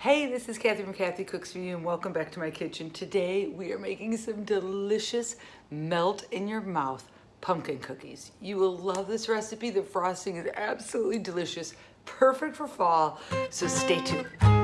Hey, this is Kathy from Kathy Cooks For You and welcome back to my kitchen. Today we are making some delicious melt in your mouth pumpkin cookies. You will love this recipe. The frosting is absolutely delicious, perfect for fall, so stay tuned.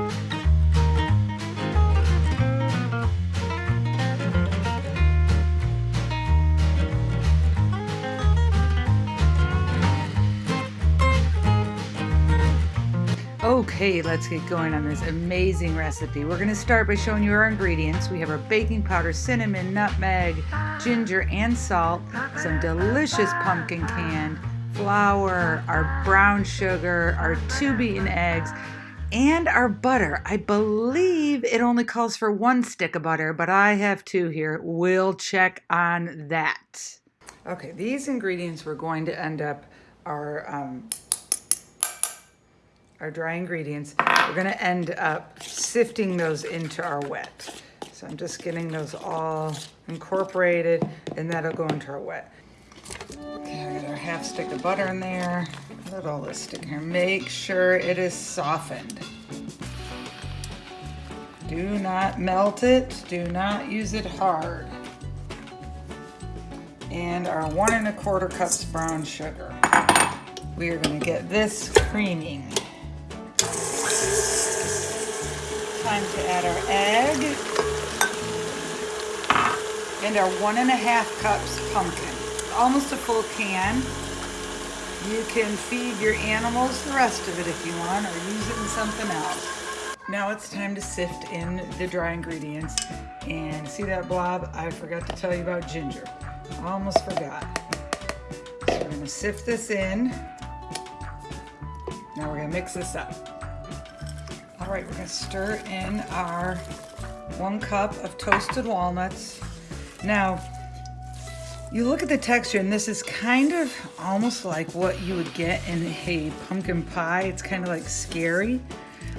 Okay, let's get going on this amazing recipe. We're gonna start by showing you our ingredients. We have our baking powder, cinnamon, nutmeg, ginger, and salt, some delicious pumpkin canned, flour, our brown sugar, our two beaten eggs, and our butter. I believe it only calls for one stick of butter, but I have two here. We'll check on that. Okay, these ingredients we're going to end up our um, our dry ingredients. We're gonna end up sifting those into our wet. So I'm just getting those all incorporated and that'll go into our wet. Okay, I got our half stick of butter in there. Let all this stick here. Make sure it is softened. Do not melt it. Do not use it hard. And our one and a quarter cups brown sugar. We are gonna get this creaming. Time to add our egg and our one and a half cups pumpkin. Almost a full can. You can feed your animals the rest of it if you want or use it in something else. Now it's time to sift in the dry ingredients. And see that blob? I forgot to tell you about ginger. Almost forgot. So we're gonna sift this in. Now we're gonna mix this up. All right, we're gonna stir in our one cup of toasted walnuts. Now, you look at the texture and this is kind of almost like what you would get in a pumpkin pie. It's kind of like scary.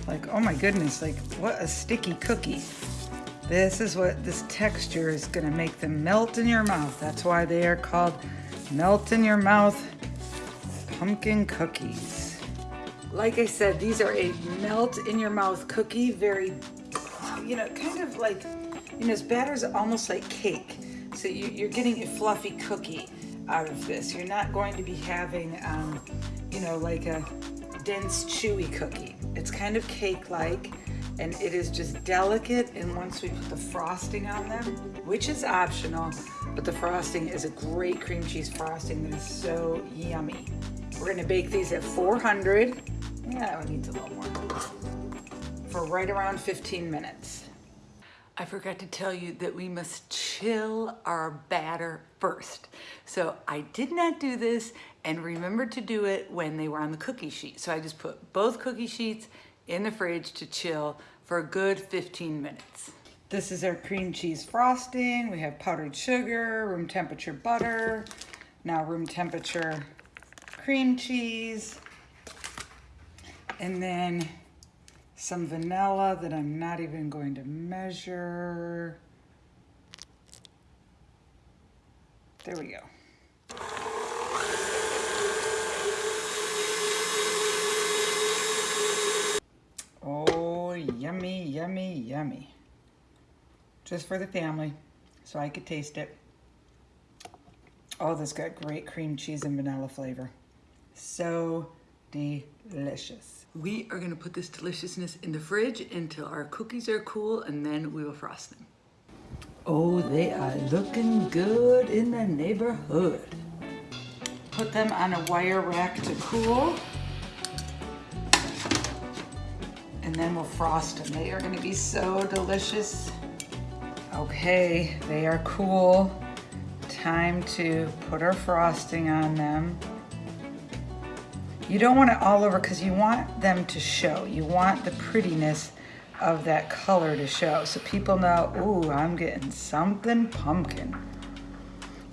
Like, oh my goodness, like what a sticky cookie. This is what this texture is gonna make them melt in your mouth. That's why they are called melt in your mouth pumpkin cookies. Like I said, these are a melt in your mouth cookie, very, you know, kind of like, you know, this batter's almost like cake. So you, are getting a fluffy cookie out of this. You're not going to be having, um, you know, like a dense, chewy cookie. It's kind of cake-like and it is just delicate and once we put the frosting on them, which is optional, but the frosting is a great cream cheese frosting that is so yummy. We're gonna bake these at 400 yeah, that one needs a little more. For right around 15 minutes. I forgot to tell you that we must chill our batter first. So I did not do this and remembered to do it when they were on the cookie sheet. So I just put both cookie sheets in the fridge to chill for a good 15 minutes. This is our cream cheese frosting. We have powdered sugar, room temperature butter, now room temperature cream cheese, and then some vanilla that I'm not even going to measure. There we go. Oh, yummy, yummy, yummy. Just for the family, so I could taste it. Oh, this got great cream cheese and vanilla flavor. So delicious. We are gonna put this deliciousness in the fridge until our cookies are cool and then we will frost them. Oh, they are looking good in the neighborhood. Put them on a wire rack to cool. And then we'll frost them. They are gonna be so delicious. Okay, they are cool. Time to put our frosting on them. You don't want it all over because you want them to show. You want the prettiness of that color to show. So people know, ooh, I'm getting something pumpkin.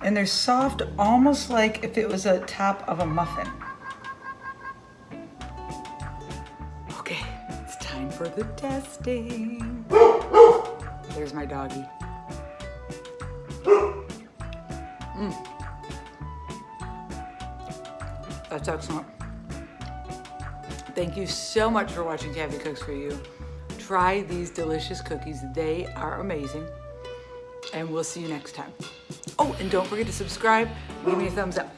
And they're soft, almost like if it was a top of a muffin. Okay, it's time for the testing. There's my doggy. Mm. That's excellent. Thank you so much for watching Kathy Cooks For You. Try these delicious cookies. They are amazing. And we'll see you next time. Oh, and don't forget to subscribe. Leave me a thumbs up.